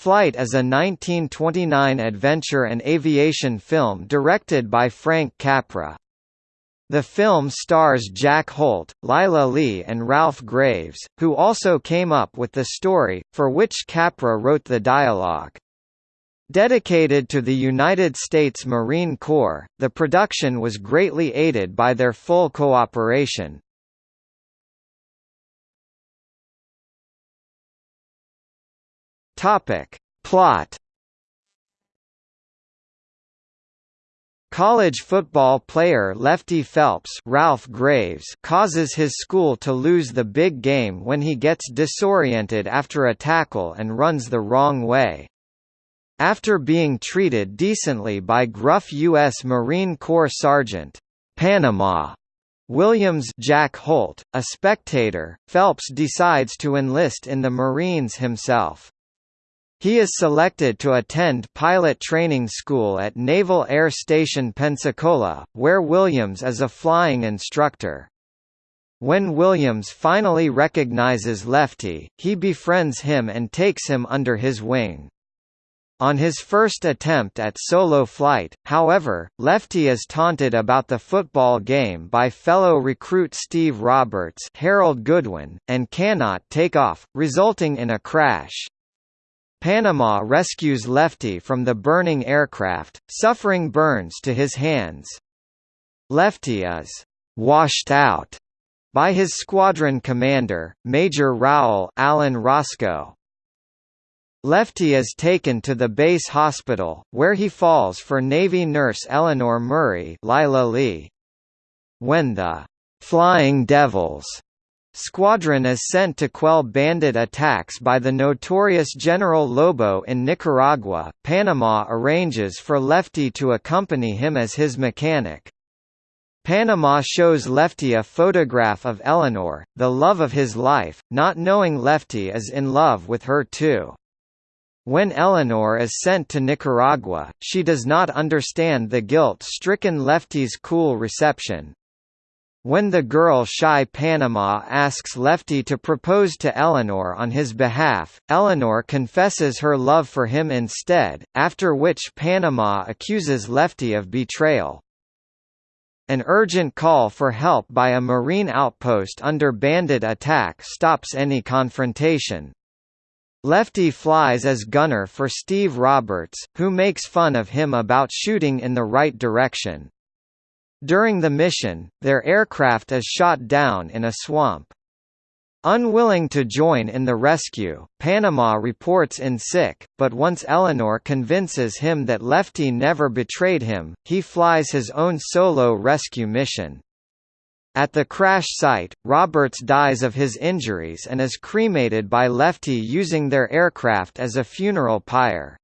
Flight is a 1929 adventure and aviation film directed by Frank Capra. The film stars Jack Holt, Lila Lee and Ralph Graves, who also came up with the story, for which Capra wrote the dialogue. Dedicated to the United States Marine Corps, the production was greatly aided by their full cooperation. Topic. Plot College football player Lefty Phelps Ralph Graves causes his school to lose the big game when he gets disoriented after a tackle and runs the wrong way. After being treated decently by gruff U.S. Marine Corps Sergeant Panama Williams Jack Holt, a spectator, Phelps decides to enlist in the Marines himself. He is selected to attend pilot training school at Naval Air Station Pensacola, where Williams is a flying instructor. When Williams finally recognizes Lefty, he befriends him and takes him under his wing. On his first attempt at solo flight, however, Lefty is taunted about the football game by fellow recruit Steve Roberts Harold Goodwin, and cannot take off, resulting in a crash. Panama rescues Lefty from the burning aircraft, suffering burns to his hands. Lefty is «washed out» by his squadron commander, Major Rowell Alan Roscoe. Lefty is taken to the base hospital, where he falls for Navy nurse Eleanor Murray Lila Lee. When the «Flying Devils» Squadron is sent to quell bandit attacks by the notorious General Lobo in Nicaragua. Panama arranges for Lefty to accompany him as his mechanic. Panama shows Lefty a photograph of Eleanor, the love of his life, not knowing Lefty is in love with her too. When Eleanor is sent to Nicaragua, she does not understand the guilt-stricken Lefty's cool reception, when the girl Shy Panama asks Lefty to propose to Eleanor on his behalf, Eleanor confesses her love for him instead, after which Panama accuses Lefty of betrayal. An urgent call for help by a Marine outpost under bandit attack stops any confrontation. Lefty flies as gunner for Steve Roberts, who makes fun of him about shooting in the right direction. During the mission, their aircraft is shot down in a swamp. Unwilling to join in the rescue, Panama reports in sick, but once Eleanor convinces him that Lefty never betrayed him, he flies his own solo rescue mission. At the crash site, Roberts dies of his injuries and is cremated by Lefty using their aircraft as a funeral pyre.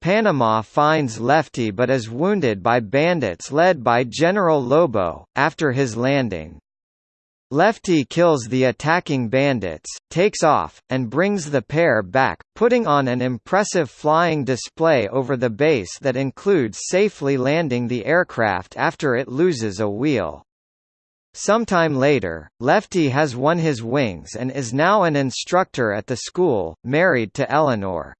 Panama finds Lefty but is wounded by bandits led by General Lobo, after his landing. Lefty kills the attacking bandits, takes off, and brings the pair back, putting on an impressive flying display over the base that includes safely landing the aircraft after it loses a wheel. Sometime later, Lefty has won his wings and is now an instructor at the school, married to Eleanor.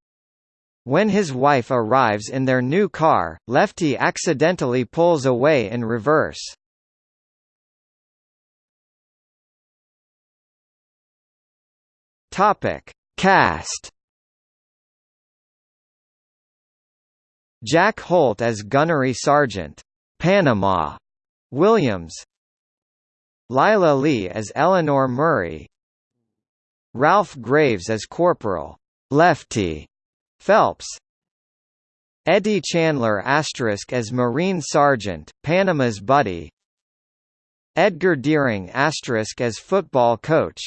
When his wife arrives in their new car, Lefty accidentally pulls away in reverse. Topic: Cast. Jack Holt as Gunnery Sergeant. Panama. Williams. Lila Lee as Eleanor Murray. Ralph Graves as Corporal. Lefty Phelps. Eddie Chandler asterisk as Marine Sergeant, Panama's buddy. Edgar Dearing asterisk as football coach.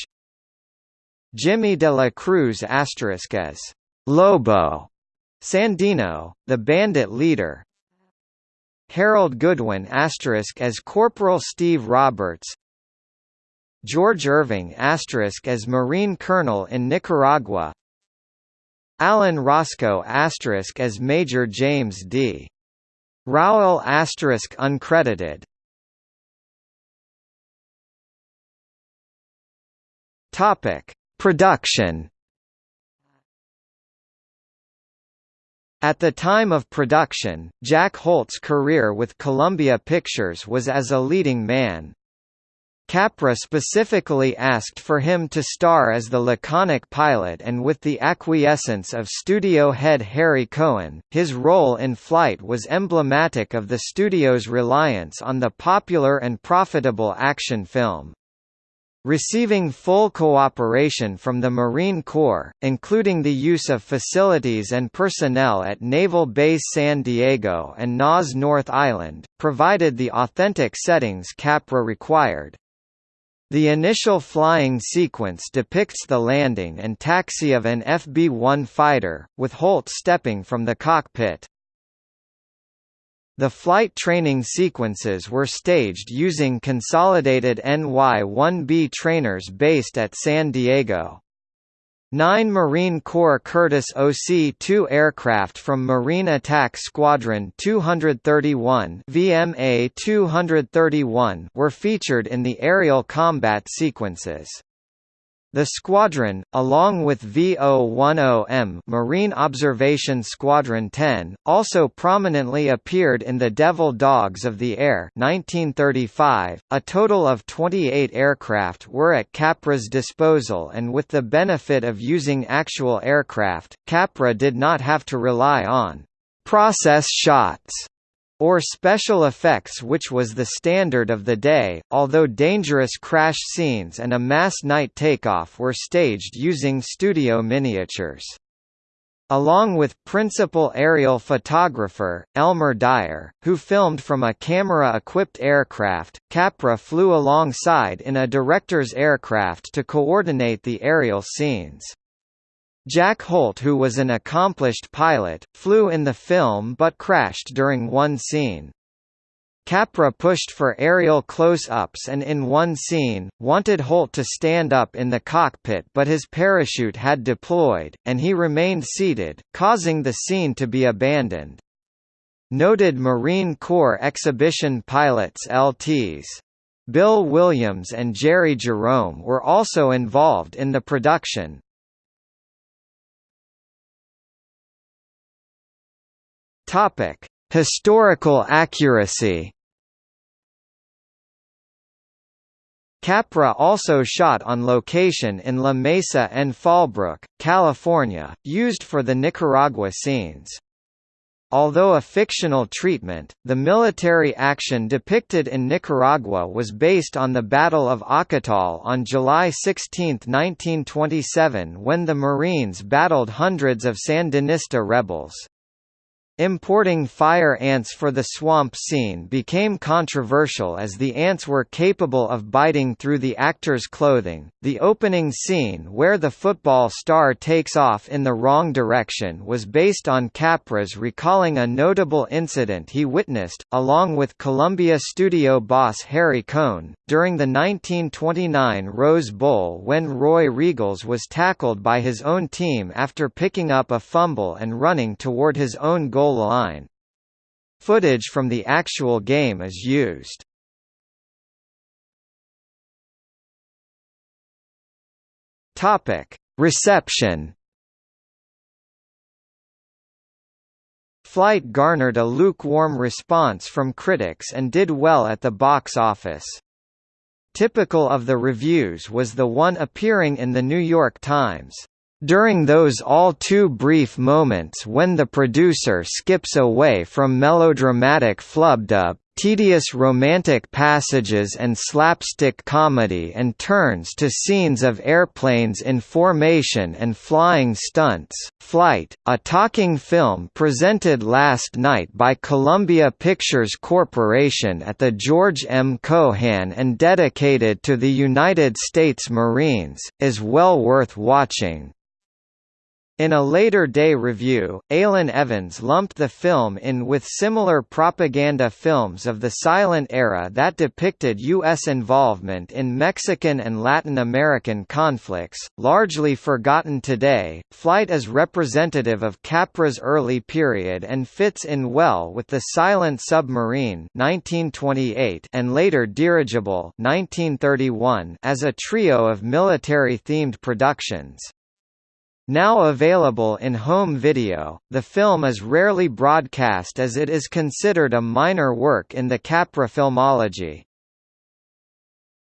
Jimmy de la Cruz asterisk as Lobo. Sandino, the bandit leader. Harold Goodwin asterisk as Corporal Steve Roberts. George Irving asterisk as Marine Colonel in Nicaragua Alan Roscoe asterisk as Major James D. Rowell asterisk uncredited. Topic: Production. At the time of production, Jack Holt's career with Columbia Pictures was as a leading man. Capra specifically asked for him to star as the laconic pilot and with the acquiescence of studio head Harry Cohn, his role in Flight was emblematic of the studio's reliance on the popular and profitable action film. Receiving full cooperation from the Marine Corps, including the use of facilities and personnel at Naval Base San Diego and NAS North Island, provided the authentic settings Capra required. The initial flying sequence depicts the landing and taxi of an FB-1 fighter, with Holt stepping from the cockpit. The flight training sequences were staged using consolidated NY-1B trainers based at San Diego. Nine Marine Corps Curtiss OC-2 aircraft from Marine Attack Squadron 231 VMA 231 were featured in the aerial combat sequences. The squadron, along with VO-10M Marine Observation Squadron 10, also prominently appeared in The Devil Dogs of the Air 1935. .A total of 28 aircraft were at Capra's disposal and with the benefit of using actual aircraft, Capra did not have to rely on «process shots» or special effects which was the standard of the day, although dangerous crash scenes and a mass night takeoff were staged using studio miniatures. Along with principal aerial photographer, Elmer Dyer, who filmed from a camera-equipped aircraft, Capra flew alongside in a director's aircraft to coordinate the aerial scenes. Jack Holt who was an accomplished pilot, flew in the film but crashed during one scene. Capra pushed for aerial close-ups and in one scene, wanted Holt to stand up in the cockpit but his parachute had deployed, and he remained seated, causing the scene to be abandoned. Noted Marine Corps exhibition pilots LTs. Bill Williams and Jerry Jerome were also involved in the production, Topic: Historical accuracy. Capra also shot on location in La Mesa and Fallbrook, California, used for the Nicaragua scenes. Although a fictional treatment, the military action depicted in Nicaragua was based on the Battle of Ocotal on July 16, 1927 when the Marines battled hundreds of Sandinista rebels. Importing fire ants for the swamp scene became controversial as the ants were capable of biting through the actor's clothing. The opening scene where the football star takes off in the wrong direction was based on Capra's recalling a notable incident he witnessed, along with Columbia studio boss Harry Cohn, during the 1929 Rose Bowl when Roy Riegels was tackled by his own team after picking up a fumble and running toward his own goal goal line. Footage from the actual game is used. Topic: Reception. Flight garnered a lukewarm response from critics and did well at the box office. Typical of the reviews was the one appearing in The New York Times. During those all too brief moments when the producer skips away from melodramatic flubdub, tedious romantic passages and slapstick comedy and turns to scenes of airplanes in formation and flying stunts. Flight, a talking film presented last night by Columbia Pictures Corporation at the George M. Cohan and dedicated to the United States Marines, is well worth watching. In a later day review, Alun Evans lumped the film in with similar propaganda films of the silent era that depicted U.S. involvement in Mexican and Latin American conflicts, largely forgotten today. Flight is representative of Capra's early period and fits in well with The Silent Submarine (1928) and later Dirigible (1931) as a trio of military-themed productions. Now available in home video, the film is rarely broadcast as it is considered a minor work in the Capra filmology.